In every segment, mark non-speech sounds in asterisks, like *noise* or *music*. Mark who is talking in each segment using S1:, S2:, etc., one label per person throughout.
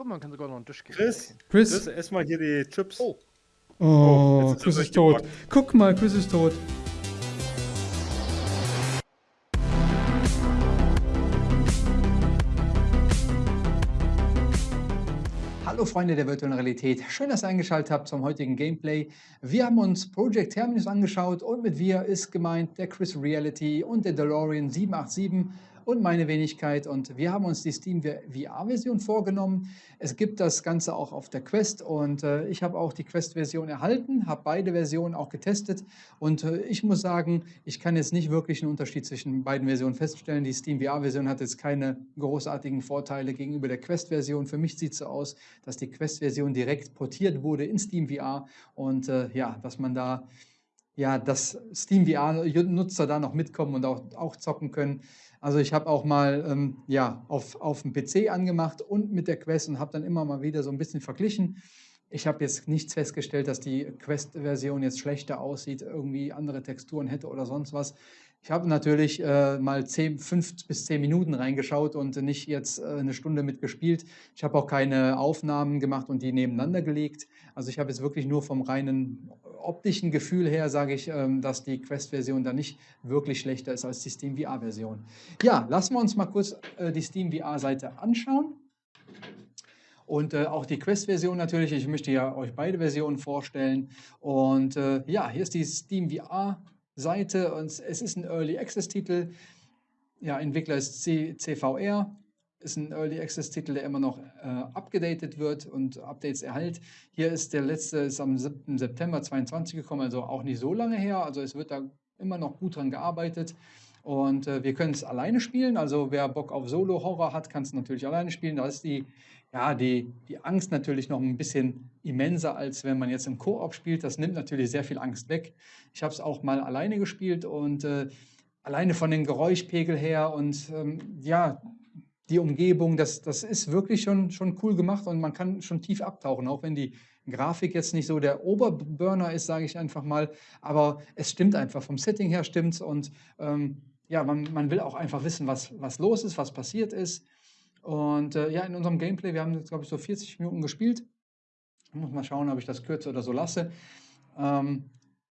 S1: Oh, man kann sogar noch einen Tisch geben.
S2: Chris,
S3: Chris.
S2: Chris, ess mal hier die Chips.
S1: Oh.
S3: Oh,
S2: Oh, ist
S3: Chris ist tot.
S2: durchgebrochen.
S3: Guck mal, Chris ist tot.
S4: Hallo Freunde der virtuellen Realität, schön, dass ihr eingeschaltet habt zum heutigen Gameplay. Wir haben uns Project Terminus angeschaut und mit wir ist gemeint der Chris Reality und der DeLorean 787 und meine Wenigkeit und wir haben uns die Steam VR-Version vorgenommen. Es gibt das Ganze auch auf der Quest und äh, ich habe auch die Quest-Version erhalten, habe beide Versionen auch getestet und äh, ich muss sagen, ich kann jetzt nicht wirklich einen Unterschied zwischen beiden Versionen feststellen. Die Steam VR-Version hat jetzt keine großartigen Vorteile gegenüber der Quest-Version. Für mich sieht es so aus, dass die Quest-Version direkt portiert wurde in Steam VR und äh, ja, dass man da ja, dass Steam VR-Nutzer da noch mitkommen und auch, auch zocken können. Also ich habe auch mal ähm, ja, auf, auf dem PC angemacht und mit der Quest und habe dann immer mal wieder so ein bisschen verglichen. Ich habe jetzt nichts festgestellt, dass die Quest-Version jetzt schlechter aussieht, irgendwie andere Texturen hätte oder sonst was. Ich habe natürlich äh, mal 10, 5 bis 10 Minuten reingeschaut und nicht jetzt äh, eine Stunde mitgespielt. Ich habe auch keine Aufnahmen gemacht und die nebeneinander gelegt. Also ich habe jetzt wirklich nur vom reinen optischen Gefühl her, sage ich, ähm, dass die Quest-Version da nicht wirklich schlechter ist als die Steam VR-Version. Ja, lassen wir uns mal kurz äh, die Steam VR-Seite anschauen. Und äh, auch die Quest-Version natürlich. Ich möchte ja euch beide Versionen vorstellen. Und äh, ja, hier ist die Steam VR-Seite und es ist ein Early Access-Titel. Ja, Entwickler ist C CVR. Ist ein Early Access-Titel, der immer noch äh, abgedatet wird und Updates erhält. Hier ist der letzte, ist am 7. September 22 gekommen, also auch nicht so lange her. Also es wird da immer noch gut dran gearbeitet. Und äh, wir können es alleine spielen. Also wer Bock auf Solo-Horror hat, kann es natürlich alleine spielen. Da ist die, ja, die, die Angst natürlich noch ein bisschen immenser, als wenn man jetzt im Koop spielt. Das nimmt natürlich sehr viel Angst weg. Ich habe es auch mal alleine gespielt und äh, alleine von den Geräuschpegel her und ähm, ja, die Umgebung, das, das ist wirklich schon, schon cool gemacht und man kann schon tief abtauchen, auch wenn die Grafik jetzt nicht so der Oberburner ist, sage ich einfach mal, aber es stimmt einfach, vom Setting her stimmt und ähm, ja, man, man will auch einfach wissen, was, was los ist, was passiert ist. Und äh, ja, in unserem Gameplay, wir haben jetzt, glaube ich, so 40 Minuten gespielt. Ich muss mal schauen, ob ich das kürze oder so lasse. Ähm,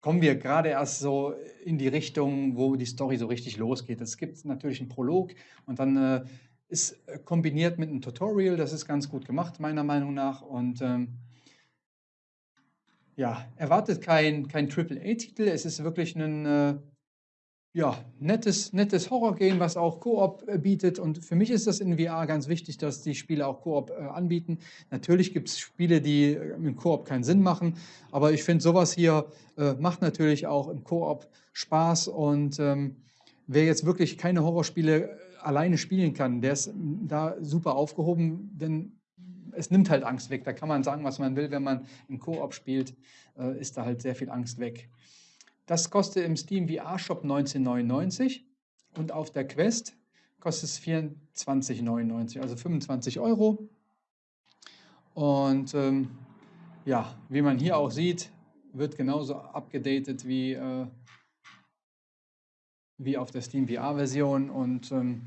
S4: kommen wir gerade erst so in die Richtung, wo die Story so richtig losgeht. Es gibt natürlich einen Prolog und dann äh, ist kombiniert mit einem Tutorial. Das ist ganz gut gemacht, meiner Meinung nach. Und ähm, ja, erwartet kein, kein AAA-Titel. Es ist wirklich ein äh, ja, nettes, nettes Horror-Game, was auch Koop äh, bietet. Und für mich ist das in VR ganz wichtig, dass die Spiele auch Koop äh, anbieten. Natürlich gibt es Spiele, die äh, im Koop keinen Sinn machen, aber ich finde, sowas hier äh, macht natürlich auch im Koop Spaß. Und ähm, wer jetzt wirklich keine Horrorspiele äh, alleine spielen kann, der ist da super aufgehoben, denn es nimmt halt Angst weg. Da kann man sagen, was man will, wenn man im Koop spielt, äh, ist da halt sehr viel Angst weg. Das kostet im Steam VR Shop 19,99 und auf der Quest kostet es 24,99, also 25 Euro. Und ähm, ja, wie man hier auch sieht, wird genauso abgedatet wie, äh, wie auf der Steam VR-Version. Und ähm,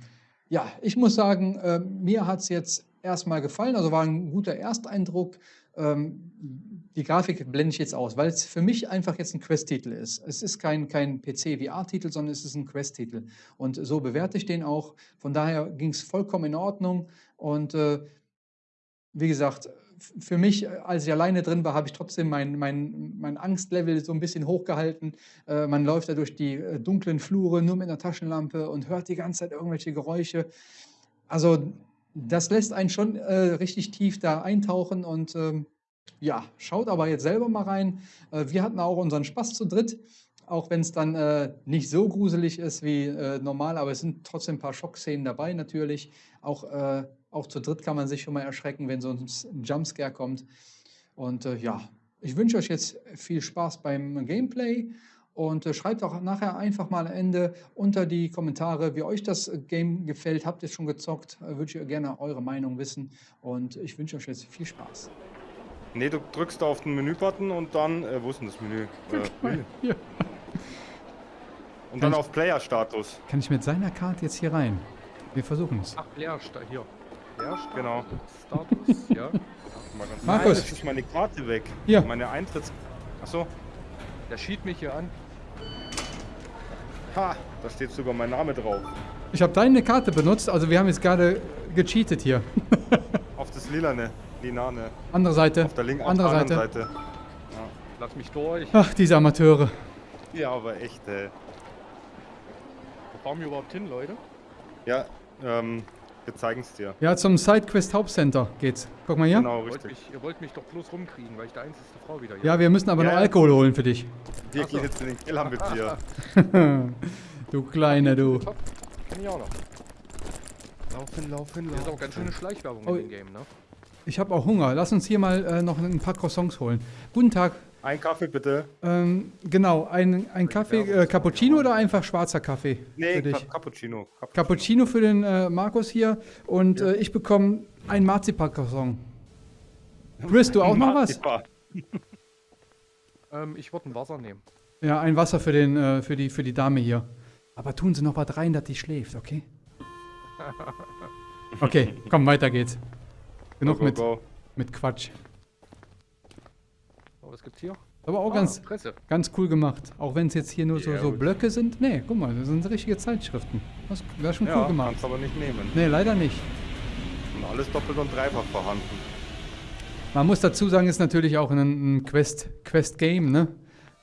S4: ja, ich muss sagen, äh, mir hat es jetzt erstmal gefallen, also war ein guter Ersteindruck. Ähm, die Grafik blende ich jetzt aus, weil es für mich einfach jetzt ein Quest-Titel ist. Es ist kein, kein PC-VR-Titel, sondern es ist ein Quest-Titel. Und so bewerte ich den auch. Von daher ging es vollkommen in Ordnung. Und äh, wie gesagt, für mich, als ich alleine drin war, habe ich trotzdem mein, mein, mein Angstlevel so ein bisschen hochgehalten. Äh, man läuft da durch die äh, dunklen Flure nur mit einer Taschenlampe und hört die ganze Zeit irgendwelche Geräusche. Also das lässt einen schon äh, richtig tief da eintauchen und ähm, ja, schaut aber jetzt selber mal rein. Äh, wir hatten auch unseren Spaß zu dritt, auch wenn es dann äh, nicht so gruselig ist wie äh, normal, aber es sind trotzdem ein paar Schockszenen dabei natürlich. Auch, äh, auch zu dritt kann man sich schon mal erschrecken, wenn so ein Jumpscare kommt. Und äh, ja, ich wünsche euch jetzt viel Spaß beim Gameplay und äh, schreibt auch nachher einfach mal am Ende unter die Kommentare, wie euch das Game gefällt. Habt ihr es schon gezockt? Würde ich gerne eure Meinung wissen. Und ich wünsche euch jetzt viel Spaß.
S2: Nee, du drückst auf den Menü-Button und dann, äh, wo ist denn das Menü? *laughs* Äh, Menü.
S3: Hier.
S2: Und
S3: Kann
S2: dann
S3: ich-
S2: auf Player-Status.
S3: Kann ich mit seiner Karte jetzt hier rein? Wir versuchen es.
S1: Ach, da hier. Ja, Status.
S2: Genau.
S1: Status, ja. *laughs*
S2: Mal ganz
S4: Markus.
S2: Nein, jetzt ist meine Karte weg.
S4: Hier.
S2: Meine Eintritts... Achso.
S1: Der schied mich hier an.
S2: Ha, da steht sogar mein Name drauf.
S4: Ich habe deine Karte benutzt, also wir haben jetzt gerade gecheatet hier. *laughs*
S2: Auf das lilane, linane.
S4: Andere Seite.
S2: Auf der linken,
S4: Andere
S2: auf der
S4: Seite.
S2: anderen Seite.
S1: Lass mich durch.
S4: Ach, diese Amateure.
S2: Ja, aber echt, ey.
S1: Wo fahren wir überhaupt hin, Leute?
S2: Ja, ähm, wir zeigen's dir.
S4: Ja, zum Sidequest Hauptcenter geht's. Guck mal hier.
S2: Genau,
S1: Ihr wollt,
S2: richtig.
S1: mich, ihr wollt mich doch bloß rumkriegen, weil ich der einzige Frau wieder hier
S4: Ja, wir müssen aber
S2: Ja,
S4: noch
S2: ja.
S4: Alkohol holen für dich.
S2: Wir gehen jetzt in den Keller mit dir. *laughs*
S4: Du Kleiner, du.
S1: Kenn ich auch noch.
S2: Laufen, laufen,
S1: Das ist auch ganz schöne Schleichwerbung
S4: Oh.
S1: in dem Game, ne?
S4: Ich habe auch Hunger. Lass uns hier mal äh, noch ein paar Croissants holen. Guten Tag.
S2: Ein Kaffee bitte.
S4: Ähm, genau, ein, ein Kaffee, äh, Cappuccino oder einfach schwarzer Kaffee?
S2: Nee,
S4: für dich?
S2: Ca Cappuccino. Cap
S4: Cappuccino für den äh, Markus hier und äh, ich bekomme ein Marzipan-Croissant. Chris, du auch noch was?
S2: Ja. *laughs*
S1: Ähm, ich würde ein Wasser nehmen.
S4: Ja, ein Wasser für, den, äh, für, die, für die Dame hier. Aber tun Sie noch was rein, dass die schläft, okay? *laughs* Okay, komm, weiter geht's. Genug
S2: Go, go,
S4: mit,
S2: go.
S4: mit Quatsch.
S1: So, was gibt's hier?
S4: Aber auch
S1: Ah,
S4: ganz,
S1: Presse.
S4: ganz cool gemacht. Auch wenn es jetzt hier nur so,
S2: Ja,
S4: so
S2: gut.
S4: Blöcke sind. Nee, guck mal, das sind richtige Zeitschriften. Das wäre schon cool
S2: Ja,
S4: gemacht.
S2: kannst aber nicht nehmen.
S4: Nee, leider nicht.
S2: Und alles doppelt und dreifach vorhanden.
S4: Man muss dazu sagen, ist natürlich auch ein, ein Quest, Quest-Game, ne?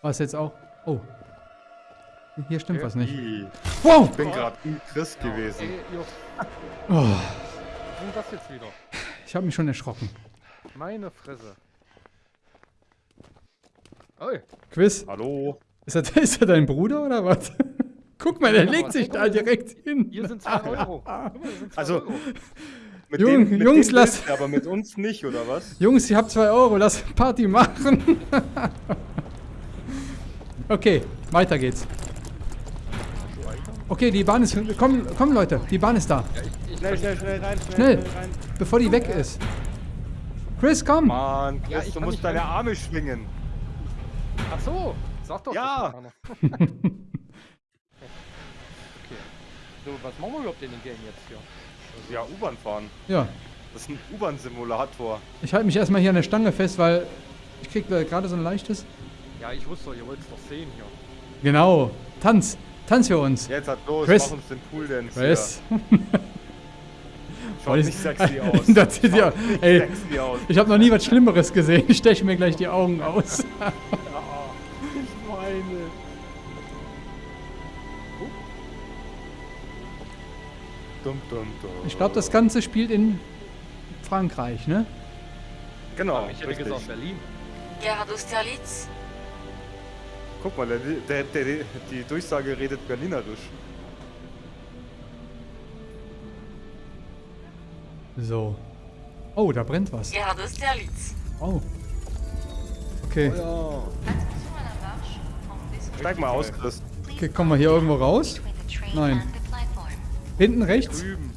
S4: Was jetzt auch. Oh. Hier stimmt
S1: Okay.
S4: was nicht. Wow!
S2: Ich bin gerade im Chris gewesen.
S1: Ey,
S4: Oh,
S1: was ist denn das jetzt wieder?
S4: Ich habe mich schon erschrocken.
S1: Meine Fresse. Oi,
S4: Quiz,
S2: Hallo?
S4: ist das, *laughs* ist das dein Bruder oder was? Guck mal, der
S1: Ja,
S4: legt sich da direkt hin.
S1: hier sind 2 Euro. Guck mal, hier sind zwei
S2: Also,
S1: Euro.
S2: Mit
S4: Jung-
S2: denen, mit
S4: Jungs, lass-
S2: Aber mit uns nicht, oder was?
S4: Jungs, ich hab 2 Euro, lass Party machen. *laughs* okay, weiter geht's. Okay, die Bahn ist. Komm, komm Leute, die Bahn ist da.
S2: Schnell, schnell, schnell rein,
S4: Schnell.
S2: rein.
S4: Bevor die weg ist. Chris, komm!
S2: Mann,
S1: Ja,
S2: Chris,
S1: ich
S2: du musst deine
S1: rein.
S2: Arme schwingen.
S1: Ach so, sag doch.
S2: Ja. *laughs*
S1: okay. So, was machen wir überhaupt in dem Game jetzt hier?
S2: Ja, U-Bahn fahren.
S4: Ja,
S2: Das ist ein U-Bahn-Simulator.
S4: ich halte mich erstmal hier an der Stange fest, weil ich krieg gerade so ein leichtes.
S1: Ja, ich wusste doch, ihr wollt es doch sehen hier.
S4: Genau, Tanz, Tanz für uns.
S2: Jetzt hat los,
S4: Chris.
S2: mach uns den Pool Dance
S4: Chris. *laughs*
S2: hier. Schaut nicht sexy *laughs* aus.
S4: das sieht ja, ey,
S2: sexy aus.
S4: ich habe noch nie was Schlimmeres gesehen. Ich steche mir gleich die Augen aus. *laughs*
S2: Ich meine. Dum, dum, dum.
S4: Ich glaube, das Ganze spielt in Frankreich, ne?
S2: Genau,
S1: ich hätte gesagt Berlin.
S5: Gare d'Austerlitz.
S2: Guck mal, der, der, der, die Durchsage redet Berlinerisch.
S4: So. Oh, da brennt was.
S5: Gare d'Austerlitz.
S4: Oh. Okay.
S2: Ja.
S5: Attention à la marche. Entendez
S2: Steig mal aus, Chris.
S4: okay, kommen wir hier irgendwo raus? Nein. Hinten rechts?
S1: Drüben.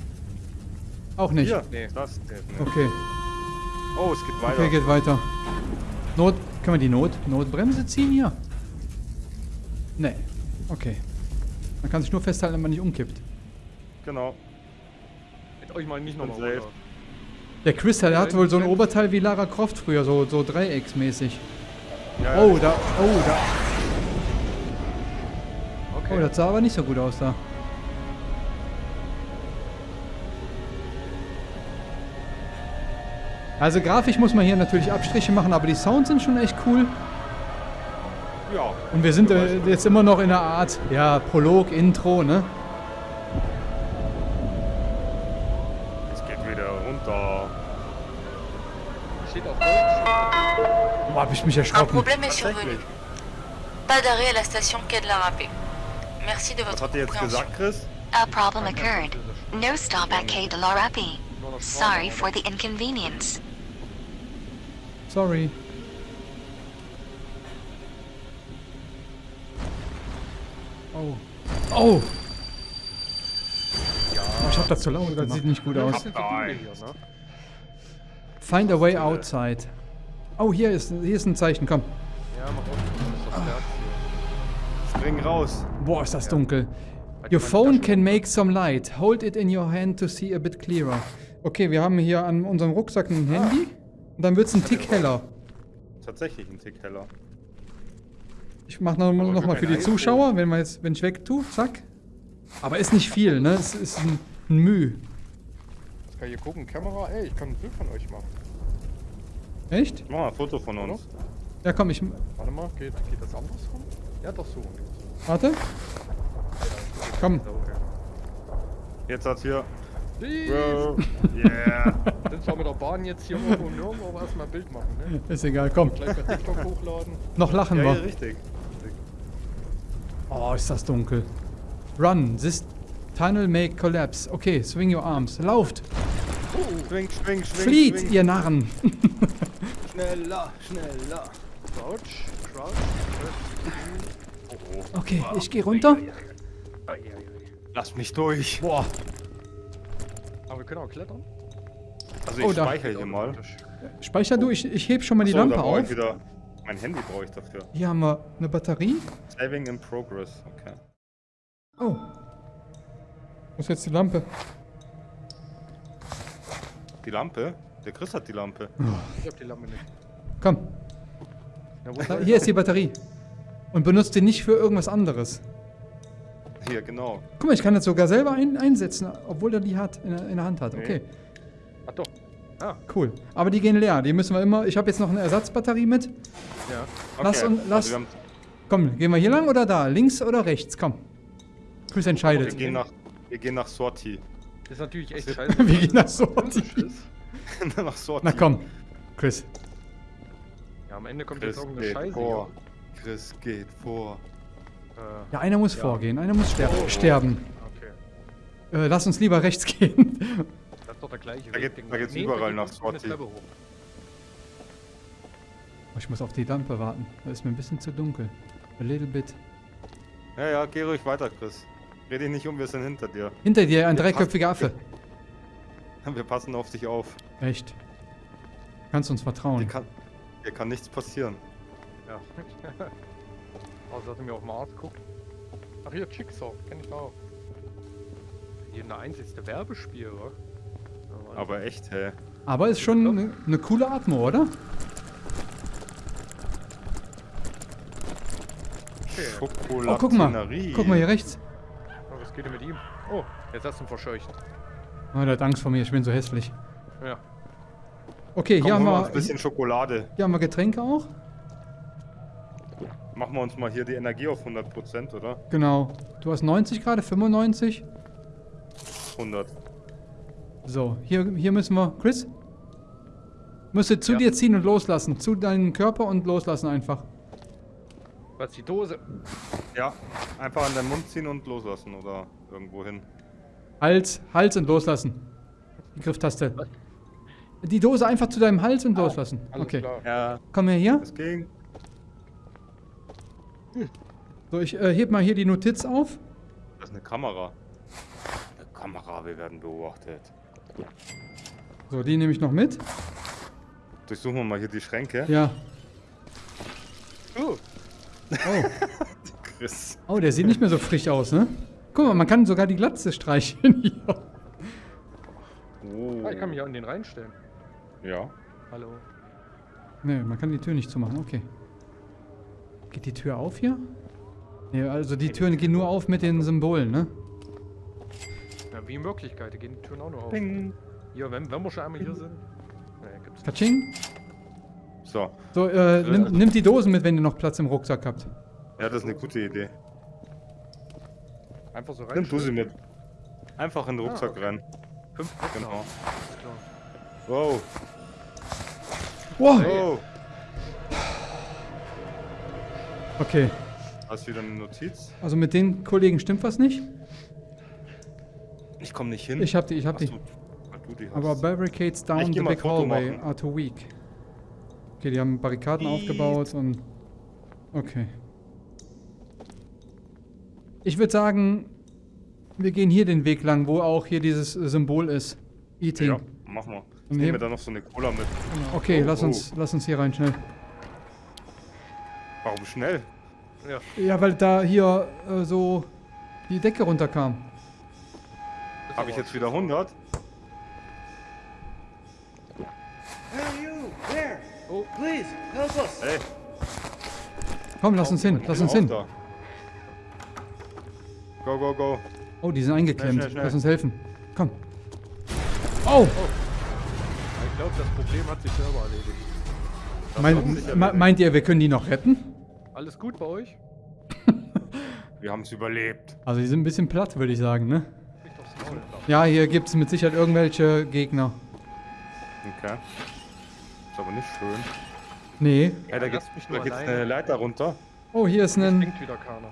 S4: Auch nicht.
S2: Hier,
S1: Nee.
S2: das. Nee.
S4: Okay.
S2: Oh, es geht weiter.
S4: Okay, geht weiter. Not. Können wir die Not Notbremse ziehen hier? Nee. Okay. Man kann sich nur festhalten, wenn man nicht umkippt.
S2: Genau.
S1: Mit euch mal nicht nochmal runter.
S4: Der Chris, der hat wohl so ein Oberteil wie Lara Croft früher, so, so dreiecksmäßig.
S2: Ja,
S4: Oh, da. Oh, da.
S1: Okay.
S4: Oh, das sah aber nicht so gut aus da. Also grafisch muss man hier natürlich Abstriche machen, aber die Sounds sind schon echt cool.
S2: ja.
S4: Und wir sind äh, jetzt immer noch in einer Art, ja, Prolog, Intro, ne?
S2: Wieder runter.
S1: Steht auf Deutsch.
S4: Boah, hab ich mich
S5: Un
S4: erschrocken.
S5: problème est survenu. Pas d'arrêt à la station Quai de la Râpée. Merci de
S2: Was
S5: votre
S2: hat er jetzt
S5: compréhension.
S2: gesagt, Chris?
S6: A problem occurred. No stop at Quai de la Rapie. Sorry for the inconvenience.
S4: Sorry. Oh. Oh! Ich hab das zu laut, das sieht nicht gut aus.
S1: Ne?
S4: Find a way outside. Oh, hier ist, hier ist ein Zeichen, komm.
S1: Ja, mach auf.
S2: Spring raus.
S4: Boah, ist das dunkel. Your phone can make some light. Hold it in your hand to see a bit clearer. Okay, wir haben hier an unserem Rucksack ein Handy. Und dann wird es ein Tick heller.
S2: Tatsächlich ein Tick heller.
S4: Ich mache noch, noch mal für die. Zuschauer, wenn, wir jetzt, wenn ich weg tue, zack. Aber ist nicht viel, ne? Es ist ein, ein Müh.
S1: Ich kann hier gucken, Kamera, ey, ich kann ein Bild von euch machen.
S4: Echt?
S2: Mach mal ein Foto von uns.
S4: Ja, komm, ich.
S1: Warte mal, geht, geht das andersrum? Ja, doch so.
S4: Warte. Komm.
S2: Jetzt hat hier. Bro. *laughs* Yeah.
S1: Sind zwar mit der Bahn jetzt hier irgendwo und nirgendwo, aber erstmal ein Bild machen, ne?
S4: Ist egal, komm.
S1: Gleich bei TikTok hochladen.
S4: Noch lachen
S2: ja, ja,
S4: wir.
S2: richtig.
S4: Oh, ist das dunkel. Run. This tunnel may collapse. Okay, swing your arms. Lauft.
S2: Schwing, schwing, schwing.
S4: Flieht,
S2: schwing.
S4: ihr Narren. *laughs*
S2: Schneller, schneller.
S1: Crouch, crouch.
S4: Okay, ich gehe runter.
S2: Lass mich durch.
S4: Boah.
S1: Aber wir können auch klettern.
S2: Also ich
S4: Oh, da.
S2: speichere hier mal.
S4: Speicher du, ich, ich heb schon mal die
S2: So,
S4: Lampe auf.
S2: wieder. Mein Handy brauche ich dafür.
S4: Hier haben wir eine Batterie.
S2: Saving in progress. Okay.
S4: Oh. Wo ist jetzt die Lampe?
S2: Die Lampe? Der Chris hat die Lampe.
S1: Ich hab die Lampe nicht.
S4: Komm,
S1: Ja,
S4: hier ist die Batterie. Und benutzt die nicht für irgendwas anderes.
S2: Hier, genau.
S4: Guck mal, ich kann das sogar selber ein, einsetzen, obwohl er die hat, in, der- in der Hand hat. Okay,
S1: Ach doch. Ah,
S4: cool. Aber die gehen leer. Die müssen wir immer. Ich habe jetzt noch eine Ersatzbatterie mit.
S1: ja.
S4: Lass
S2: Okay,
S4: uns-
S2: also
S4: lass-
S2: wir, haben,
S4: Komm, gehen wir hier lang oder da? Links oder rechts? Komm. Chris
S2: wir,
S4: entscheidet.
S2: gehen nach, wir gehen nach Sorti.
S1: Das ist natürlich echt
S2: Was
S1: scheiße. *laughs*
S4: Wir gehen nach Sorti. *laughs*
S2: nach Sorti.
S4: Na komm, Chris.
S1: Ja, am Ende kommt jetzt
S2: Chris
S1: irgendeine
S2: geht
S1: Scheiße.
S2: vor. Chris geht vor.
S1: Äh,
S4: Ja, einer muss
S1: Ja.
S4: vorgehen. Einer muss ster
S2: Oh.
S4: sterben.
S1: okay.
S4: Äh, lass uns lieber rechts gehen.
S1: Das ist doch der gleiche
S2: Da
S1: Weg,
S2: geht- da
S1: ich.
S2: geht's überall
S1: da geht
S2: nach
S1: eine hoch.
S4: Oh, ich muss auf die Lampe warten. Da ist mir ein bisschen zu dunkel. A little bit.
S2: Ja, ja, geh ruhig weiter, Chris. Dreh dich nicht um, wir sind hinter dir.
S4: Hinter dir ein
S2: Ja,
S4: dreiköpfiger Affe. *laughs*
S2: Wir passen auf dich auf.
S4: Echt. Kannst uns
S2: Dir
S4: vertrauen.
S2: kann, dir kann nichts passieren.
S1: Ja. Außer *laughs* dass er mir auf Mars guckt. Ach hier, Jigsaw, kenn ich auch. Hier eine einzigste Werbespiel? Ja, Mann.
S2: Aber echt, hä?
S4: Aber ist schon eine ne coole Atmo, oder?
S1: okay.
S4: Oh, guck mal. Guck mal hier rechts.
S1: Oh, was geht denn mit ihm? Oh, jetzt hast du ihn verscheucht.
S4: Oh, der hat Angst vor mir. Ich bin so hässlich.
S1: Ja.
S4: Okay,
S2: Komm,
S4: hier haben,
S2: wir ein bisschen Schokolade.
S4: hier haben wir Getränke auch.
S2: Machen wir uns mal hier die Energie auf 100%, oder?
S4: Genau. Du hast 90 gerade, 95.
S2: 100.
S4: So, hier, hier müssen wir. Chris? Müsste zu
S1: Ja.
S4: dir ziehen und loslassen. Zu deinem Körper und loslassen einfach.
S1: Was die Dose?
S2: Ja, einfach an den Mund ziehen und loslassen oder irgendwo hin.
S4: Hals, Hals und loslassen. Die Grifftaste. Die Dose einfach zu deinem Hals und loslassen.
S1: Alles
S4: Okay.
S1: klar.
S2: Ja,
S4: Komm her hier.
S2: es ging.
S4: So, ich äh, heb mal hier die Notiz auf.
S2: Das ist eine Kamera. Eine Kamera, wir werden beobachtet.
S4: So, die nehme ich noch mit.
S2: Durchsuchen wir mal hier die Schränke.
S4: Ja.
S1: Oh,
S4: Oh. *laughs*
S2: Chris.
S4: oh, der sieht nicht mehr so frisch aus, ne? Guck mal, man kann sogar die Glatze streicheln hier.
S2: Oh.
S1: ah, ich kann mich auch in den reinstellen.
S2: Ja.
S1: Hallo.
S4: Ne, man kann die Tür nicht zumachen, okay. Geht die Tür auf hier? Ne, also die Türen gehen nur auf mit den Symbolen, ne?
S1: Ja, wie in Wirklichkeit, da gehen die Türen auch noch auf.
S2: Ding.
S1: Ja, wenn, wenn wir schon einmal hier sind. Naja, gibt's nicht.
S2: So.
S4: So, äh, nimm, nimmt die Dosen mit, wenn ihr noch Platz im Rucksack habt.
S2: Ja, das ist eine gute Idee.
S1: Einfach so rein.
S2: Nimm du sie mit. Einfach in den
S1: Ah,
S2: Rucksack
S1: okay.
S2: rein.
S1: Fünf
S2: Genau.
S1: haben. Alles klar.
S2: Wow.
S4: Wow.
S2: Oh.
S4: Okay,
S2: Hast wieder eine Notiz?
S4: also mit den Kollegen stimmt was nicht.
S2: Ich komme nicht hin.
S4: Ich hab die, ich hab
S2: Ach
S4: die.
S2: weil du die hast.
S4: Aber barricades down the big
S2: Foto
S4: hallway
S2: machen.
S4: are too weak. Okay, die haben Barrikaden aufgebaut und... Okay. Ich würde sagen, wir gehen hier den Weg lang, wo auch hier dieses Symbol ist. Eating.
S2: Ja, mach mal. Ich nehme da noch so eine Cola mit.
S4: Okay,
S2: Oh,
S4: lass
S2: oh.
S4: uns, lass uns hier rein schnell.
S2: Warum schnell?
S1: Ja.
S4: Ja, weil da hier äh, so die Decke runterkam.
S2: Habe ich jetzt wieder 100?
S1: Oh,
S2: Hey,
S4: Komm, lass uns hin, lass uns hin.
S2: da. Go, go, go.
S4: Oh, die sind eingeklemmt.
S2: Schnell, schnell,
S4: Lass uns helfen. Komm. Oh!
S1: ich glaube, das Problem hat sich selber erledigt.
S4: Mein, me- meint ihr, wir können die noch retten?
S1: Alles gut bei euch? *laughs*
S2: Wir haben es überlebt.
S4: Also die sind ein bisschen platt, würde ich sagen, ne? Ja, hier gibt es mit Sicherheit irgendwelche Gegner.
S2: Okay. Ist aber nicht schön.
S4: Nee.
S2: Da
S1: Ja,
S2: geht's, da
S1: nur
S2: geht's
S1: alleine.
S2: eine Leiter runter.
S4: Oh, hier ist ein...
S1: bringt wieder keiner.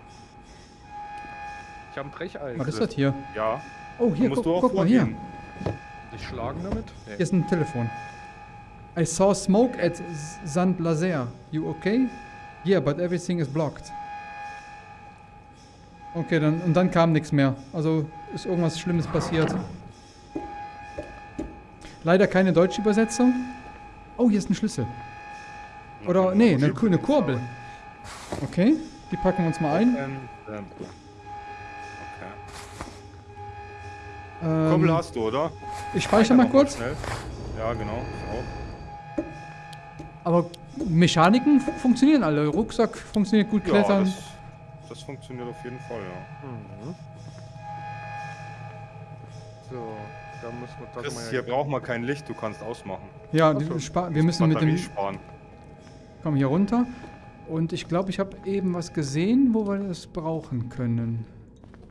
S1: Ich habe ein Brecheisen.
S4: Was ist das hier?
S2: Ja.
S4: Oh, hier,
S2: musst
S4: guck,
S2: du auch
S4: guck mal hier.
S1: Dich schlagen damit? Nee.
S4: Hier ist ein Telefon. I saw smoke at Saint Lazer. You okay? Yeah, but everything is blocked. Okay, dann und dann kam nichts mehr. Also ist irgendwas Schlimmes passiert. Leider keine deutsche Übersetzung. Oh, hier ist ein Schlüssel. Oder nee, eine, eine Kurbel. Okay, die packen wir uns mal ein.
S2: Ähm, ähm. Okay.
S4: Ähm,
S2: Kurbel hast du, oder?
S4: ich speichere mal
S2: mal
S4: kurz.
S2: Schnell. Ja, genau. Ich auch.
S4: Aber Mechaniken fu- funktionieren alle. Rucksack funktioniert gut,
S2: Ja,
S4: Klettern.
S2: das, das funktioniert auf jeden Fall, ja.
S1: Mhm. So, da müssen wir das
S2: Chris,
S1: mal.
S2: hier braucht man kein Licht, du kannst ausmachen.
S4: ja,
S1: Ach
S4: die,
S1: so.
S4: spa- wir müssen mit dem
S2: sparen.
S4: Komm hier runter. Und ich glaube, ich habe eben was gesehen, wo wir das brauchen können.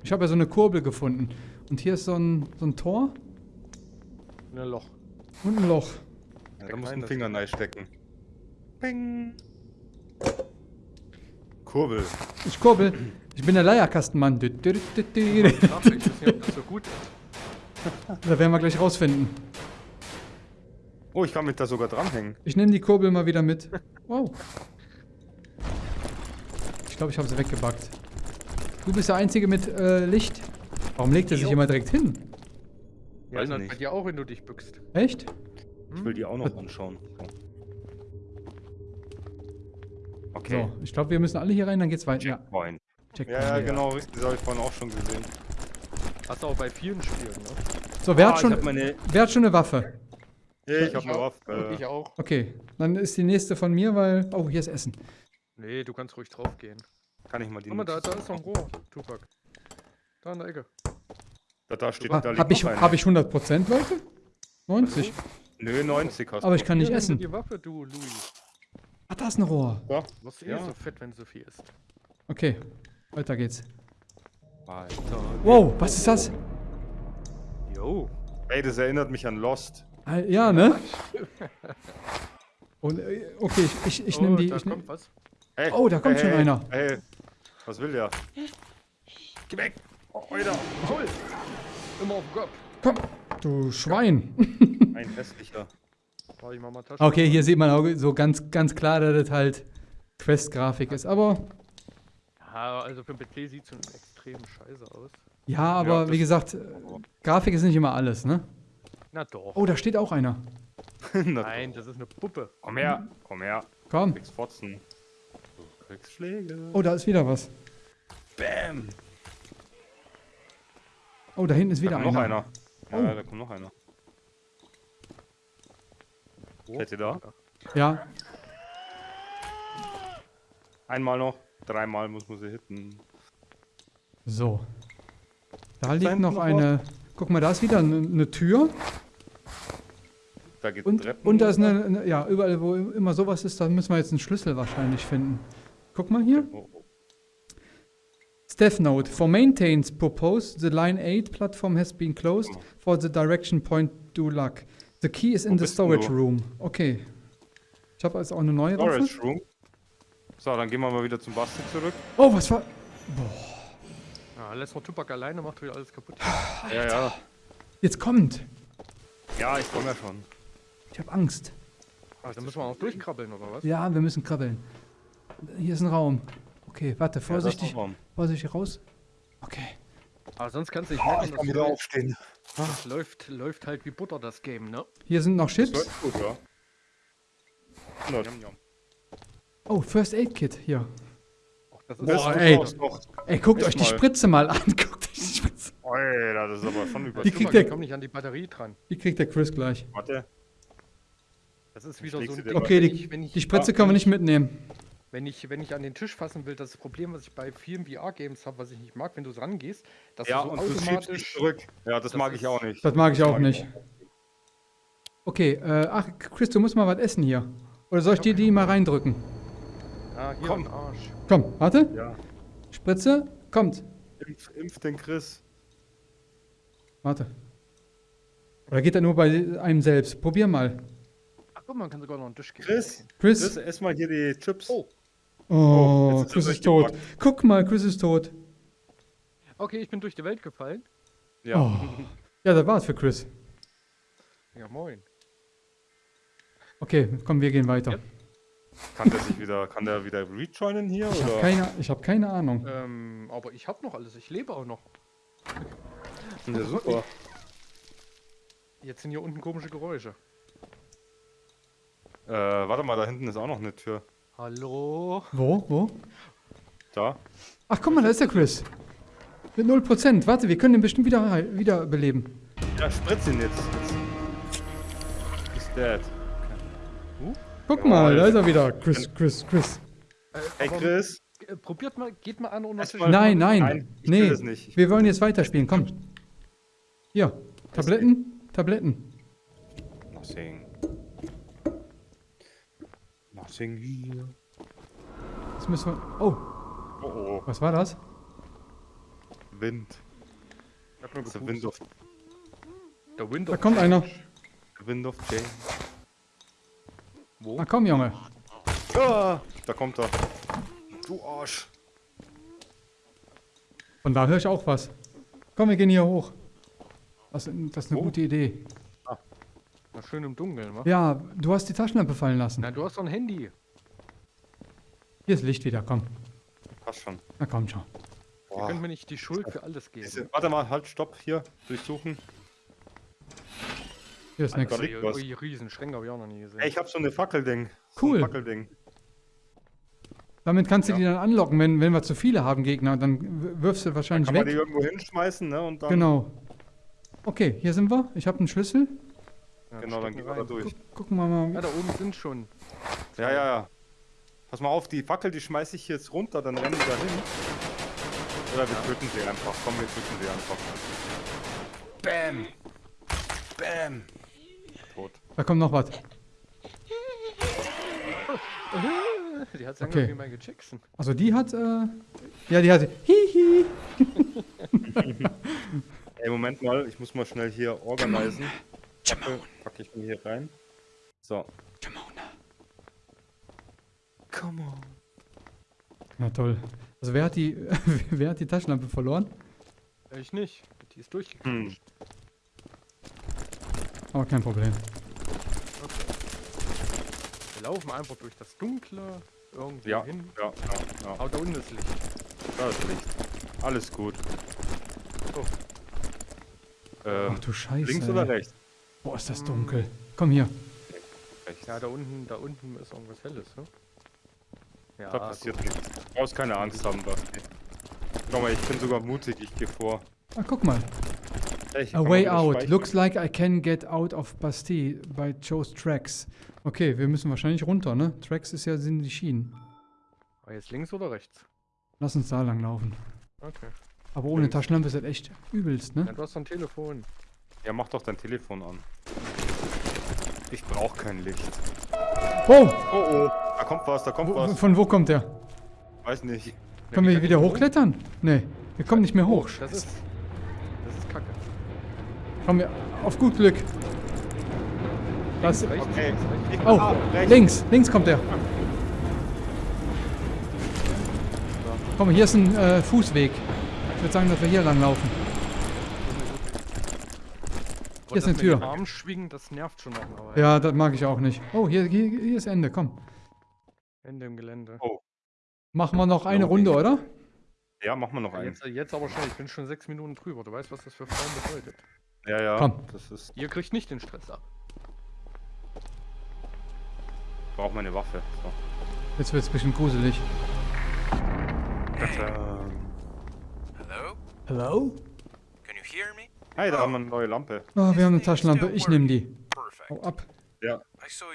S4: Ich habe ja so eine Kurbel gefunden. Und hier ist so ein, so ein Tor
S1: In ein Loch.
S4: und ein Loch.
S2: Ja, da muss ein Finger reinstecken. Ping. Kurbel.
S4: Ich kurbel. Ich bin der Leierkastenmann.
S1: Ich weiß nicht, ob das so gut ist.
S4: Da werden wir gleich rausfinden.
S2: Oh, ich kann mich da sogar dranhängen.
S4: Ich nehme die Kurbel mal wieder mit. *laughs* Wow. Ich glaube, ich habe sie weggebackt. Du bist der Einzige mit äh, Licht. Warum legt er sich immer direkt hin?
S1: Ja,
S2: nicht.
S1: bei dir auch, wenn du dich bückst.
S4: Echt?
S2: Ich will die auch noch anschauen. So. Okay.
S4: So, ich glaube, wir müssen alle hier rein, dann geht's weiter. Ja,
S2: Checkpoint.
S4: Checkpoint.
S2: Ja, ja, genau, richtig. Das habe ich vorhin auch schon gesehen.
S1: Hast du auch bei vielen Spielen, ne?
S4: So, wer,
S2: Ah,
S4: hat schon,
S2: Ich meine.
S4: wer hat schon eine Waffe?
S2: Ich habe eine
S1: auch.
S2: Waffe.
S1: Und ich auch.
S4: Okay, dann ist die nächste von mir, weil... Oh, hier ist Essen.
S1: Nee, du kannst ruhig drauf gehen.
S2: Kann ich mal die.
S1: Guck mal, da, da ist noch ein Rohr, Tupac. Da in der Ecke.
S2: Da, da steht.
S4: Ha,
S2: da liegt
S4: hab, ich,
S2: eine.
S4: hab ich 100% Leute? 90.
S2: Nö, 90 hast
S4: Aber
S2: du.
S4: ich kann nicht essen.
S1: Die Waffe, du, Louis.
S4: Ah, da ist ein Rohr.
S2: Ja.
S1: Du wirst eh
S2: Ja.
S1: so fett, wenn so viel isst.
S4: Okay, weiter geht's.
S2: Alter.
S4: Wow, was ist das?
S1: Jo.
S2: Ey, das erinnert mich an Lost.
S4: Ah, Ja, ne? *laughs* Und, äh, okay, ich, ich, ich nehme
S1: oh,
S4: die...
S1: Da
S4: Ich nehm,
S1: kommt was.
S2: Hey,
S4: Oh, da kommt
S2: hey,
S4: schon
S2: hey,
S4: einer.
S2: Hey, was will der?
S1: Geh weg! Oh, Alter! Hol! Immer auf den Kopf.
S4: komm, du Schwein. *laughs*
S2: Ein hässlicher.
S1: Warte, ich mach mal Taschen.
S4: Okay, hier sieht man auch so ganz, ganz klar, dass das halt Quest-Grafik ist. Aber,
S1: Ja, also für den PC sieht es extrem scheiße aus.
S4: Ja, aber
S2: das-
S4: wie gesagt, äh, Grafik ist nicht immer alles, ne?
S1: Na doch.
S4: Oh, da steht auch einer. *laughs*
S1: Nein, das ist eine Puppe.
S2: Komm her, komm her.
S4: Komm.
S2: Kriegst Fotzen. Du kriegst Schläge.
S4: Oh, da ist wieder was.
S2: Bam.
S4: Oh, da hinten ist
S2: Da
S4: wieder
S2: kommt noch
S4: einer.
S2: einer. Ja,
S4: Oh.
S2: da kommt noch einer.
S1: Wo?
S2: Seid ihr da?
S4: Ja,
S2: Einmal noch. Dreimal muss man sie hitten.
S4: so. Da liegt noch
S2: noch
S4: eine... Guck mal, da ist wieder eine, eine Tür.
S2: Da geht
S4: Und,
S2: Treppen
S4: und da ist eine, eine... Ja, überall, wo immer sowas ist, da müssen wir jetzt einen Schlüssel wahrscheinlich finden. Guck mal hier.
S2: Oh, oh.
S4: Staff note. For maintains purpose, the line 8 platform has been closed. For the direction point, do luck. The key is in
S2: Wo
S4: the storage
S2: du?
S4: room. Okay. Ich habe jetzt auch eine neue Waffe.
S2: Storage Room. So, dann gehen wir mal wieder zum Basti zurück.
S4: Oh, was war...
S1: Ja, lässt mal Tupac alleine, macht wieder alles kaputt.
S2: Ja, ja.
S4: Jetzt kommt.
S2: Ja, ich komme ja schon.
S4: Ich habe Angst.
S1: Ah, dann müssen wir auch durchkrabbeln, oder was?
S4: Ja, wir müssen krabbeln. Hier ist ein Raum. Okay, warte,
S2: Ja,
S4: vorsichtig.
S2: warm.
S4: Vorsichtig raus. Okay.
S1: Aber sonst kannst du nicht meckern, das läuft,
S2: aufstehen.
S1: das läuft, läuft halt wie Butter, das Game, ne?
S4: Hier sind noch Chips.
S2: läuft gut, ja.
S4: Oh, First Aid Kit. Hier.
S1: Das ist
S4: Boah, ey. Ey, guckt
S2: Echt
S4: euch die
S2: mal.
S4: Spritze mal an. *laughs* Guckt euch die Spritze.
S2: Alter, das ist aber schon über.
S4: Die kriegt
S1: ich
S4: der-
S1: komm nicht an die Batterie dran.
S4: Die kriegt der Chris gleich.
S2: Warte.
S1: Das ist wieder so ein Ding,
S4: Okay, die,
S1: wenn ich,
S4: die Spritze können wir nicht mitnehmen.
S1: wenn ich, wenn ich an den Tisch fassen will, das Problem, was ich bei vielen VR-Games habe, was ich nicht mag, wenn du rangehst, dass
S2: Ja,
S1: du so
S2: und du schiebst dich
S1: automatisch.
S2: zurück. Ja, das,
S1: Das
S2: mag ich
S1: ist-
S2: auch nicht.
S4: Das mag ich auch nicht. Okay, äh, ach, Chris, du musst mal was essen hier. Oder soll ich dir die mal reindrücken?
S1: Ah, hier
S2: Komm.
S1: am Arsch.
S4: Komm, warte.
S2: Ja.
S4: Spritze, kommt.
S2: Impf, impf den Chris.
S4: Warte. Oder geht er nur bei einem selbst? Probier mal.
S1: Ach guck mal, man kann sogar noch einen Tisch geben.
S2: Chris,
S4: Chris.
S2: Chris, ess mal hier die Chips.
S1: Oh.
S4: Oh,
S2: jetzt ist er
S4: Chris ist tot.
S2: durchgepackt.
S4: Guck mal, Chris ist tot.
S1: Okay, ich bin durch die Welt gefallen.
S2: Ja.
S4: Oh. Ja, das war's für Chris.
S1: Ja, moin.
S4: Okay, komm, wir gehen weiter.
S1: Ja.
S2: Kann der sich wieder, kann der wieder rejoinen hier?
S4: Ich habe keine, ich hab keine Ahnung.
S1: Ähm, aber ich habe noch alles, ich lebe auch noch.
S2: Ja, super.
S1: Jetzt sind hier unten komische Geräusche.
S2: Äh, warte mal, da hinten ist auch noch eine Tür.
S1: Hallo?
S4: Wo, wo?
S2: Da.
S4: Ach, guck mal, da ist der Chris. Mit 0%. Warte, wir können ihn bestimmt wieder, heil- wieder beleben.
S2: Ja, spritz ihn jetzt. Ist dead.
S4: Guck mal, da ist er wieder. Chris, Chris, Chris.
S2: Hey Chris.
S1: äh, probiert mal, geht mal an ohne
S4: Nein, nein.
S2: Nein, ich
S4: nee,
S2: will das nicht. Ich
S4: wir wollen jetzt weiterspielen. Komm. Hier. Tabletten? Tabletten.
S2: Nothing. Nothing here.
S4: Das müssen wir. Oh,
S2: Oh oh.
S4: was war das?
S2: Wind.
S1: Ich hab nur
S2: wind of,
S1: Der Wind
S4: Da
S1: of
S4: kommt einer.
S2: the wind of change.
S1: Wo?
S4: Na komm, Junge.
S2: Ah, da kommt er. Du Arsch.
S4: Von da höre ich auch was. Komm, wir gehen hier hoch. Das, das ist eine
S2: Wo?
S4: gute Idee.
S1: Na, schön im Dunkeln, wa?
S4: Ja, du hast die Taschenlampe fallen lassen.
S1: Na, du hast doch ein Handy.
S4: Hier ist Licht wieder, komm.
S2: Passt schon.
S4: Na komm schon.
S1: Ihr
S2: Boah.
S1: könnt mir nicht die Schuld für alles geben.
S2: Warte mal, halt, stopp, hier, durchsuchen.
S4: Hier ist nichts.
S1: Ui, Riesenschränke habe ich auch noch nie gesehen.
S2: Ey, ich hab so eine Fackelding. So
S4: Cool.
S2: ein Fackelding.
S4: Damit kannst du die dann anlocken, wenn, wenn wir zu viele haben Gegner. Dann wirfst du wahrscheinlich
S2: Kann man die
S4: weg.
S2: irgendwo hinschmeißen, ne? Und dann.
S4: Genau. Okay, hier sind wir. Ich habe einen Schlüssel.
S1: Ja,
S2: Genau, dann gehen wir da durch.
S4: Guck, gucken wir mal.
S1: Ja, da oben sind schon.
S2: Ja, ja, ja. Pass mal auf, die Fackel, die schmeiße ich jetzt runter, dann rennen die da hin. Oder wir töten sie einfach. Komm, wir töten sie einfach. Bam! Bam!
S4: Da kommt noch was.
S1: Die hat
S4: Okay.
S1: okay. Michael Jackson.
S4: Also die hat, äh, ja, die hat, hihi.
S2: Ey, Moment mal, ich muss mal schnell hier organisieren. Fackel packe ich mir hier rein. So. Come on.
S4: Na toll. Also wer hat die, *laughs* wer hat die Taschenlampe verloren?
S1: Ich nicht. Die ist durchgekommen.
S2: Hm.
S4: Aber kein Problem.
S1: Wir laufen einfach durch das Dunkle irgendwie
S2: Ja,
S1: hin.
S2: ja, ja, ja.
S1: Aber da unten ist Licht.
S2: Da ist Licht. Alles gut.
S1: Oh.
S2: Ähm,
S4: Ach du Scheiße.
S2: links
S4: ey.
S2: oder rechts?
S4: Boah, ist das dunkel. Komm hier.
S2: Rechts.
S1: Ja, da unten, da unten ist irgendwas Helles, ne? Ja,
S2: Da passiert nichts. Du brauchst keine Angst haben, Basti. Schau mal, ich bin sogar mutig, ich gehe vor.
S4: Ah, guck mal.
S2: Ich
S4: A way out. Looks like I can get out of Bastille by Joe's Tracks. Okay, wir müssen wahrscheinlich runter, ne? Tracks ist ja sind die Schienen.
S1: Aber jetzt links oder rechts?
S4: Lass uns da lang laufen.
S1: Okay.
S4: Aber ohne
S2: Links.
S4: Taschenlampe ist das echt übelst,
S1: Ja,
S4: ne?
S1: du hast doch ein Telefon.
S2: Ja, mach doch dein Telefon an. Ich brauch kein Licht.
S4: Oh!
S2: Oh oh, da kommt was, da kommt
S4: Wo,
S2: was.
S4: von wo kommt der?
S2: Weiß nicht.
S4: Können wir hier wieder hochklettern? Nee, wir kommen nicht mehr hoch.
S1: Das ist.
S4: Kommen wir auf gut Glück. Das,
S1: Rechts,
S2: Okay.
S4: oh,
S2: ah, rechts.
S4: links, links kommt der. Komm, hier ist ein äh, Fußweg. Ich würde sagen, dass wir hier lang laufen.
S1: Und
S4: ist eine Tür.
S1: den Arm schwingen, das nervt schon noch. Aber
S4: Ja, das mag ich auch nicht. Oh, hier, hier, hier ist Ende. Komm.
S1: Ende im Gelände.
S4: Machen wir noch eine. Runde, oder?
S2: Ja, mach mal noch
S1: Ja,
S2: einen.
S1: jetzt, jetzt aber schnell, ich bin schon sechs Minuten drüber. Du weißt, was das für Frauen bedeutet.
S2: Ja, ja.
S4: Komm.
S2: Das ist.
S1: Ihr kriegt nicht den Stress ab.
S2: Ich brauch meine Waffe. So.
S4: Jetzt wird es ein bisschen gruselig.
S7: Hello?
S4: Hello?
S7: Can you hear me?
S2: Hey, da haben wir eine neue Lampe.
S4: Oh, wir haben eine Taschenlampe. Ich nehme die. Hau ab.
S2: Ja,
S7: by the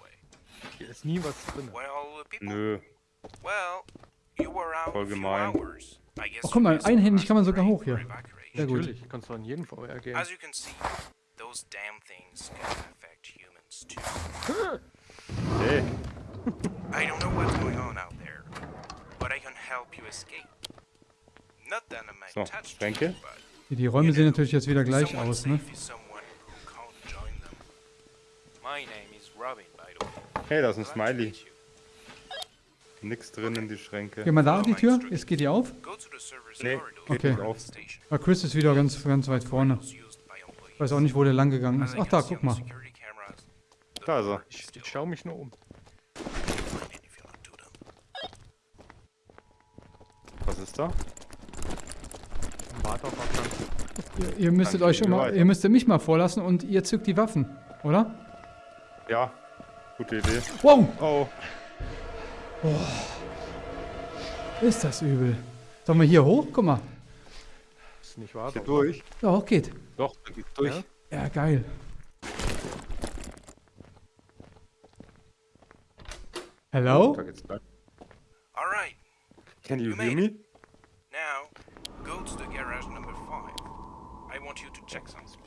S7: way.
S1: Hier ist nie was drin.
S2: Nö.
S7: Well, you were out
S2: Voll gemein.
S4: Oh, guck mal, einhändig kann man sogar hoch hier. Sehr gut.
S1: Natürlich, kannst du an jeden VR gehen.
S7: As you can see, those damn things can affect humans too.
S2: Hey,
S7: I don't know what's going on out there, but I can help you escape. Not that I might
S2: So,
S7: touch
S2: Schränke.
S7: you,
S4: Die- Räume sehen natürlich jetzt wieder gleich aus, ne?
S2: hey, da ist ein Smiley. Nix drin in die Schränke.
S4: Geh mal da an die Tür. Jetzt geht die auf.
S2: Nee, geht
S4: Okay.
S2: nicht auf.
S7: station.
S4: Ah, Chris ist wieder ganz, ganz weit vorne. Ich weiß auch nicht, wo der lang gegangen ist. Ach da, guck mal.
S2: Da ist er.
S1: Ich, ich schau mich nur um.
S2: Was ist da?
S1: Warte auf.
S4: Ihr, ihr müsstet euch
S2: weiter.
S4: ihr müsstet mich mal vorlassen und ihr zückt die Waffen, oder?
S2: Ja, gute Idee.
S4: Wow,
S2: Oh,
S4: ist das übel. Sollen wir hier hoch? Guck mal.
S1: Ist nicht wahr. doch.
S2: durch.
S4: Ja, hoch geht.
S2: Doch, da geht's durch.
S1: Ja?
S4: Ja, geil. Hello?
S2: Da geht's lang.
S7: All right,
S2: Can you
S7: You
S2: hear me?
S7: now go to the garage number five. I want you to check something.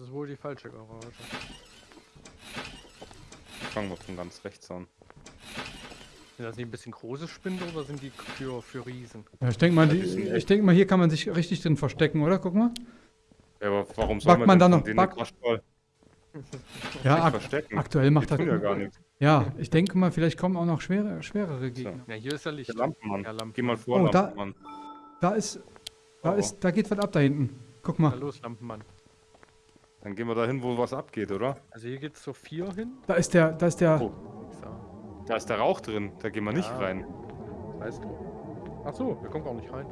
S1: Ist wohl die falsche Garage.
S2: Fangen wir von ganz rechts an.
S1: Sind das nicht ein bisschen große Spinde oder sind die für, für Riesen?
S4: Ja, ich denke mal,
S2: Das
S4: die,
S2: ein
S4: ich denk mal, hier kann man sich richtig drin verstecken, oder? Guck mal.
S2: Ja, aber warum soll
S4: Backt man
S2: denn
S4: da
S2: von
S4: noch-
S2: Quatschball *laughs*
S4: Ja, ak
S2: verstecken?
S4: aktuell
S2: Die
S4: macht
S2: tun ja
S4: er.
S2: gar nichts.
S4: Ja, ich denke mal, vielleicht kommen auch noch schwere, schwerere Gegner.
S1: Ja, hier ist ja Licht.
S2: Der Lampenmann.
S1: Ja, Lampenmann.
S2: Geh mal vor,
S4: Oh, da-
S2: Lampenmann.
S4: Da ist, da
S2: Oh.
S4: ist, da geht was ab da hinten. Guck
S1: Na
S4: mal,
S1: los, Lampenmann.
S2: Dann gehen wir da hin, wo was abgeht, oder?
S1: Also hier geht's zur 4 hin.
S4: da ist der, da ist der.
S2: Oh.
S1: Da.
S2: Ist der Rauch drin. Da gehen wir nicht
S1: Ja.
S2: rein.
S1: Weißt du? Ach so, wir kommen gar nicht rein.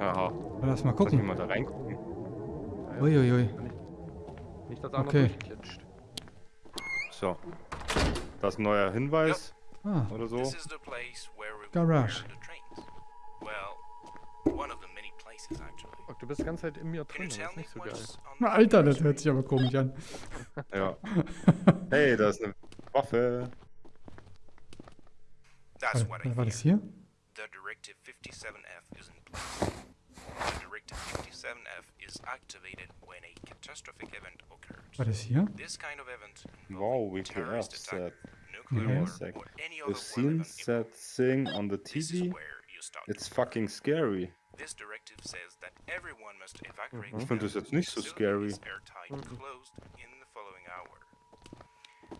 S2: Aha.
S4: Lass mal
S2: Lass mich
S4: gucken.
S2: mal da reingucken.
S1: Ja,
S4: Uiuiui.
S1: Nicht, dass einer
S4: Okay.
S1: durchklitscht.
S2: So. Das ist ein neuer Hinweis
S4: Ah,
S2: oder so.
S4: Garage.
S7: Well,
S1: du bist die ganze Zeit in mir
S7: Can
S1: drin, das ist nicht so geil.
S4: Na, Alter, das hört sich aber komisch an. *laughs*
S2: Ja. *laughs* Hey, da ist eine Waffe.
S7: That's
S4: War,
S7: what I
S4: war das hier?
S7: The Directive 57F is in place. The Directive 57F is activated when a catastrophic event occurs.
S4: War das hier?
S7: This kind of event
S2: Wow, WTF
S7: terrorist attack,
S2: said.
S7: nuclear
S4: Yeah.
S7: war,
S2: Sec.
S7: or any
S2: The
S7: other
S2: scene
S7: event.
S2: thing on the TV. It's fucking scary.
S7: This directive says that everyone must evacuate.
S2: Ich finde das jetzt nicht so scary.
S7: Facilities airtight closed in the following hour.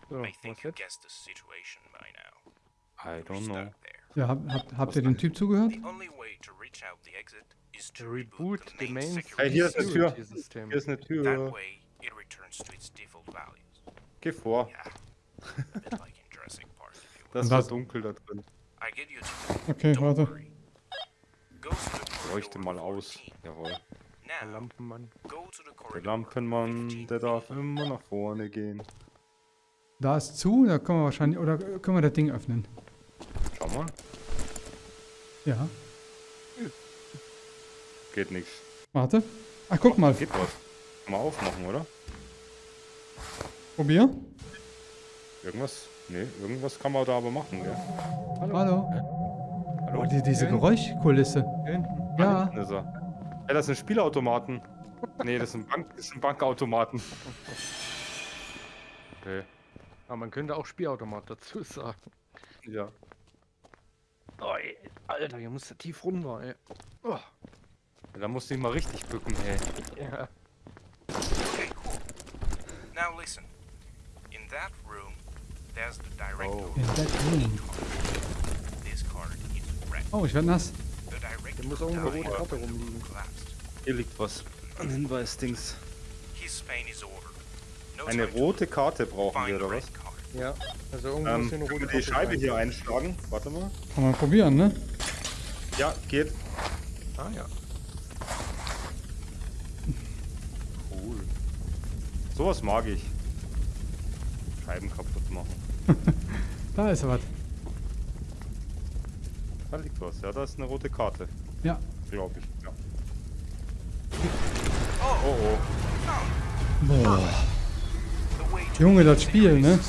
S1: So,
S7: I think you
S1: jetzt?
S7: guessed the situation by now.
S2: I
S7: We're
S2: don't know.
S4: Ja, hab, hab, habt ihr dem Typ zugehört?
S1: Reboot the main
S2: Hey, hier ist eine Tür. Hier ist eine
S7: That
S2: Tür.
S7: way, it returns to its default values.
S2: Geh vor. Das so dunkel da drin.
S4: Okay, warte.
S2: Leuchte mal aus.
S7: 14.
S2: Jawohl.
S1: Der Lampenmann.
S2: Der Lampenmann,
S7: 15.
S2: der darf immer nach vorne gehen.
S4: Da ist zu, da können wir wahrscheinlich. Oder können wir das Ding öffnen?
S2: Schau mal.
S4: Ja.
S2: Geht nichts.
S4: Warte. Ach, guck mal.
S2: Geht was. Kann man aufmachen, oder?
S4: Probier.
S2: Irgendwas? Nee, irgendwas kann man da aber machen, gell?
S4: Hallo. Oh, die, diese. Geräuschkulisse.
S1: Hinten.
S4: Ja.
S2: Hinten ist er. Ja, das sind Spielautomaten. Nee, das sind, Bank, das sind Bankautomaten. Okay.
S1: Aber man könnte auch Spielautomat dazu sagen.
S2: Ja.
S1: Oh, ey, Alter, hier muss der tief runter, ey. Oh,
S2: Da musst du dich mal richtig bücken, ey.
S1: ja.
S7: Okay, cool. Now listen. In that room, there's the direct
S2: Oh.
S4: In that room.
S7: This card is red.
S4: Oh, ich werde nass.
S1: Da muss irgendwo eine rote Karte rumliegen.
S2: Hier liegt was. Ein Hinweisdings. Eine rote Karte brauchen wir, oder
S7: red
S2: was?
S7: card.
S1: Ja, also irgendwo
S2: Ähm,
S1: muss hier eine
S2: können
S1: rote
S2: wir die
S1: Karte
S2: Scheibe hier einschlagen? Warte mal.
S4: Kann man probieren, ne?
S2: Ja, geht.
S1: Ah ja.
S2: Cool. Sowas mag ich. Scheiben kaputt machen. *laughs*
S4: Da ist was.
S2: Da liegt was. Ja, da ist eine rote Karte.
S4: Ja.
S2: Glaube ich. Ja.
S7: Oh,
S2: Oh.
S4: Boah. Junge, das Spiel, ne?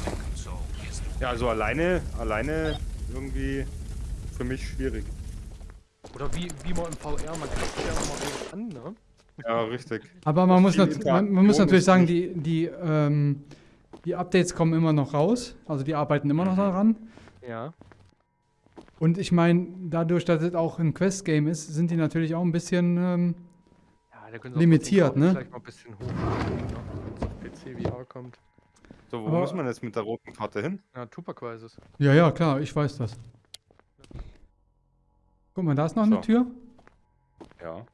S2: Ja, also alleine, alleine irgendwie für mich schwierig.
S1: Oder wie, wie man im VR, man kann sich ja noch mal so an, ne?
S2: Ja, richtig.
S4: Aber man muss, nat man, man muss natürlich sagen, die, die, ähm, die Updates kommen immer noch raus. Also die arbeiten immer noch daran.
S1: Ja.
S4: Und ich meine, dadurch, dass es auch ein Quest-Game ist, sind die natürlich auch ein bisschen. Ähm,
S1: Ja, da können sie
S4: Limitiert, ne?
S1: Vielleicht mal ein bisschen hochstellen, ne? Wenn es auf PC VR kommt.
S2: So, wo
S4: Aber-
S2: muss man jetzt mit der roten Karte hin?
S1: Ja, Tupperquises.
S4: ja, ja, klar, ich weiß das. Guck mal, da ist noch eine
S2: So.
S4: Tür.
S2: Ja.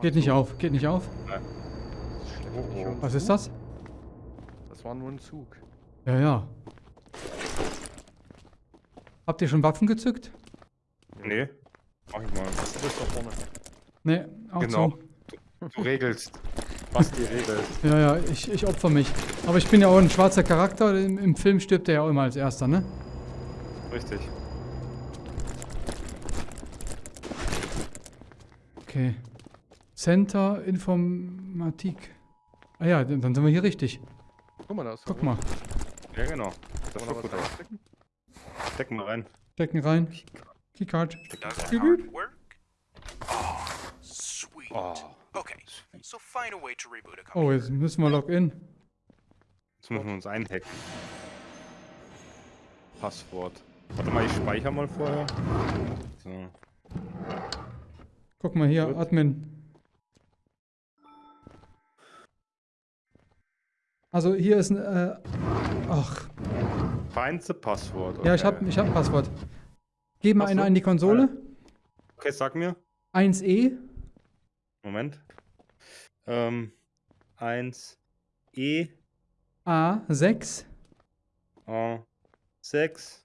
S4: Geht nicht auf, geht nicht auf.
S1: Das ist schlecht.
S2: Oh, oh.
S4: Was ist das?
S1: Das war nur ein Zug.
S4: Ja, ja. Habt ihr schon Waffen gezückt?
S2: Nee. Mach ich mal.
S1: Du bist da vorne.
S4: Nee, auch
S2: Genau.
S4: so.
S2: Du regelst. Was die regelt.
S4: Ja, ja, ich, ich opfer mich. Aber ich bin ja auch ein schwarzer Charakter. Im, im Film stirbt er ja auch immer als erster, ne?
S2: Richtig.
S4: Okay. Center Informatik. Ah ja, dann sind wir hier richtig.
S1: Guck mal, da ist
S4: Guck mal.
S2: Ja, genau. Das
S1: Kann
S2: schaut
S1: man da
S2: gut aus.
S1: Reinstecken?
S2: Steck mal rein.
S4: Stecken rein. Keycard.
S7: Does the
S4: Beep,
S7: card work? Oh, sweet.
S2: Oh.
S7: Okay, so find a way to reboot a
S4: Oh,
S7: computer.
S4: jetzt müssen wir login.
S2: Jetzt müssen wir uns einhacken. Passwort. Warte mal, ich speichere mal vorher. So.
S4: Guck mal hier,
S2: Gut.
S4: Admin. Also hier ist ein. Äh, ach,
S2: Find the Passwort.
S4: ja, ich
S2: okay.
S4: habe ich hab ein Passwort. Geh mal einer in die Konsole.
S2: Okay, sag mir.
S4: 1E.
S2: Moment. Ähm, 1 E
S4: A6
S2: A 6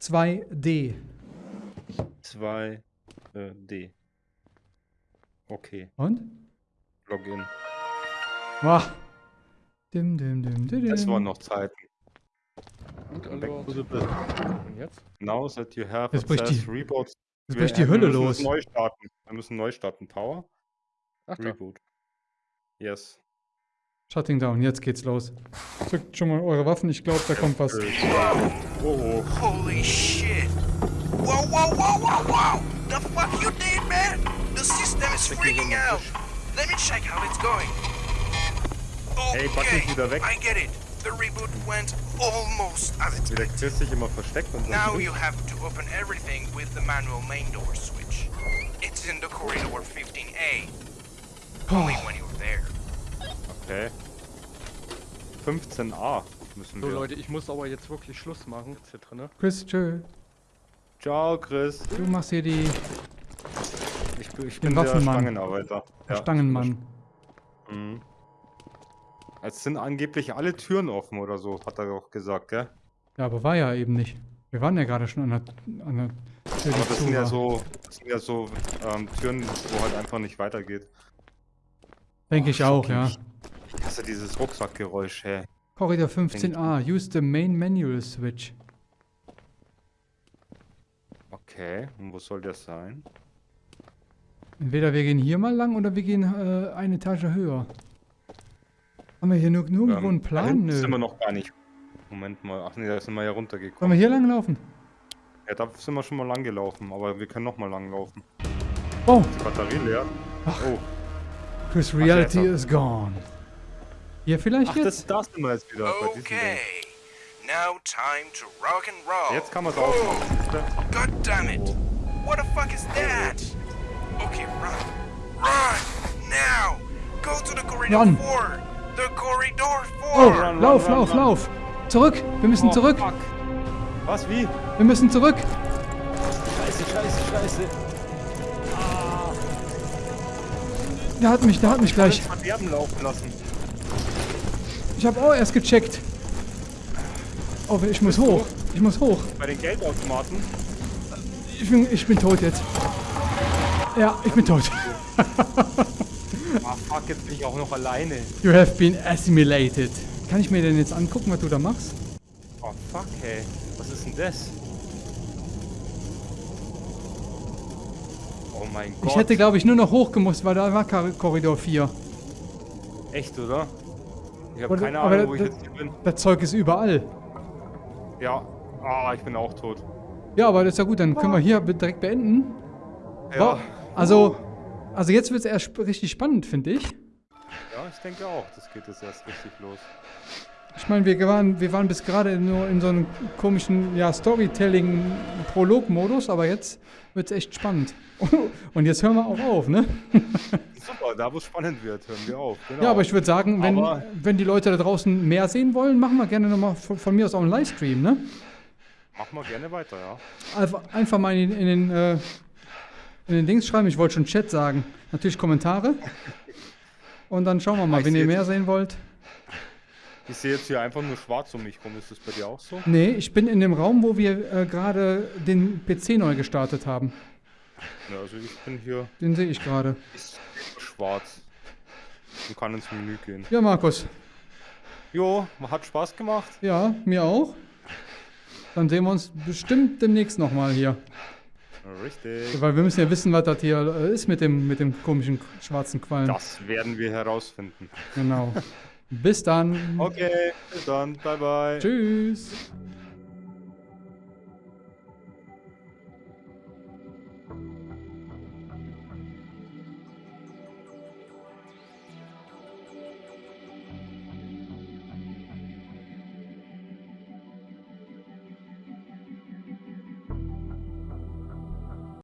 S4: 2D.
S2: 2 äh, D. Okay,
S4: Und?
S2: Login.
S4: Wah. Dim, dim, dim, dim,
S2: Es
S4: dim.
S2: waren noch Zeiten.
S1: Gut. Und jetzt?
S2: Now that you have
S4: Jetzt bricht die-
S2: reboot.
S4: Jetzt
S2: Wir-
S4: bricht die Hölle
S2: müssen
S4: los.
S2: Neu starten. Wir müssen neu starten. Power.
S1: Ach da.
S2: Reboot. Yes.
S4: Shutting down, jetzt geht's los. Zückt schon mal eure Waffen, ich glaube, da kommt was.
S2: Oh, oh.
S7: Holy shit! Whoa, whoa, whoa, whoa, whoa! The fuck you did, man? The system is freaking out. Let me check how it's going.
S2: Hey, Button
S7: Okay,
S2: ist wieder weg.
S7: I get it. The reboot went almost as
S2: Wie der
S7: expected.
S2: Chris sich immer versteckt und
S7: Now
S2: so.
S7: you have to open everything with the manual main door switch. It's in the corridor 15A. Only when you're there.
S2: Okay. 15a müssen
S1: So
S2: wir.
S1: Leute, ich muss aber jetzt wirklich Schluss machen. Zitre, ne?
S4: Chris, tschö.
S2: Ciao, Chris.
S4: Du machst hier die
S2: Ich, bin- ich bin der
S4: Waffenmann.
S2: Stangenarbeiter.
S4: der
S2: Ja.
S4: Stangenmann.
S2: Mhm. Es sind angeblich alle Türen offen oder so, hat er doch gesagt, gell?
S4: Ja, aber war ja eben nicht. Wir waren ja gerade schon an der, an der Tür,
S2: Aber das sind ja so, das sind ja so ähm, Türen, wo halt einfach nicht weitergeht.
S4: Denke ich auch, ja.
S2: Ich hasse dieses Rucksackgeräusch, hä?
S4: Korridor 15a. Use the main manual switch.
S2: Okay, und wo soll der sein?
S4: Entweder wir gehen hier mal lang oder wir gehen äh, eine Etage höher. Haben wir hier nur, nirgendwo
S2: Ähm,
S4: einen Plan? Nö.
S2: sind wir noch gar nicht. Moment mal, ach nee, da sind wir ja
S4: Sollen
S2: runtergekommen.
S4: wir hier lang laufen?
S2: Ja, da sind wir schon mal lang gelaufen, aber wir können noch mal lang laufen.
S4: Oh,
S2: Die Batterie leer. Oh,
S4: Chris
S2: ja,
S4: Reality
S2: jetzt
S4: is gone. Hier vielleicht
S2: ach,
S4: jetzt?
S2: das, da sind wir jetzt wieder bei diesem Ding.
S7: Okay. Now time to rock and roll.
S2: Jetzt kann man es siehst du?
S7: God damn it! What the fuck is that? Okay, run. Run! Now! Go to the corridor
S4: Run.
S7: 4! The corridor 4!
S4: Oh,
S2: Run,
S4: lauf,
S2: run,
S4: lauf,
S2: run.
S4: lauf. Zurück. Wir müssen
S2: Oh,
S4: zurück.
S2: fuck. Was, wie?
S4: Wir müssen zurück.
S2: Scheiße, scheiße, scheiße.
S4: Der hat mich, der hat mich gleich.
S2: Alles Verderben laufen lassen.
S4: Ich habe auch erst gecheckt. Oh, ich muss hoch. Ich muss hoch.
S2: Bei den Geldautomaten.
S4: Ich bin, ich bin tot jetzt. Ja, ich bin tot. *laughs*
S2: Ah, fuck, jetzt bin ich auch noch alleine.
S4: You have been assimilated. Kann ich mir denn jetzt angucken, was du da machst?
S2: Oh, fuck, hey. Was ist denn das? Oh mein Gott.
S4: Ich hätte, glaube ich, nur noch hochgemusst, weil da war Korridor 4.
S2: Echt, oder? Ich habe keine Ahnung, wo ich jetzt hier bin.
S4: Das Zeug ist überall.
S2: Ja. Ah, ich bin auch tot.
S4: Ja, aber das ist ja gut. Dann können wir hier direkt beenden.
S2: Ja.
S4: Also... Oh also jetzt wird es erst richtig spannend, finde ich.
S2: Ja, ich denke auch. Das geht jetzt erst richtig los.
S4: Ich meine, wir waren, wir waren bis gerade nur in so einem komischen ja, Storytelling-Prolog-Modus, aber jetzt wird es echt spannend. *laughs* Und jetzt hören wir auch auf, ne? *laughs*
S2: Super, da wo es spannend wird, hören wir auf. Genau.
S4: Ja, aber ich würde sagen, wenn,
S2: Aber-
S4: wenn die Leute da draußen mehr sehen wollen, machen wir gerne nochmal von, von mir aus auch einen Livestream, ne?
S2: Machen wir gerne weiter, ja.
S4: Einfach, einfach mal in, in, den, äh, in den Dings schreiben, ich wollte schon Chat sagen. Natürlich Kommentare. Und dann schauen wir mal,
S2: Ich
S4: wenn ihr mehr sehen wollt.
S2: Ich sehe jetzt hier einfach nur schwarz um mich rum. Ist das bei dir auch so?
S4: Nee, ich bin in dem Raum, wo wir äh, gerade den PC neu gestartet haben.
S2: Ja, also ich bin hier
S4: Den sehe ich gerade.
S2: ist schwarz. Und kann ins Menü gehen.
S4: Ja, Markus.
S2: Jo, hat Spaß gemacht.
S4: Ja, mir auch. Dann sehen wir uns bestimmt demnächst nochmal hier.
S2: Richtig.
S4: Weil wir müssen ja wissen, was das hier äh, ist mit dem, mit dem komischen schwarzen Qualm.
S2: Das werden wir herausfinden.
S4: Genau. Bis dann.
S2: Okay, bis dann. Bye bye.
S4: Tschüss.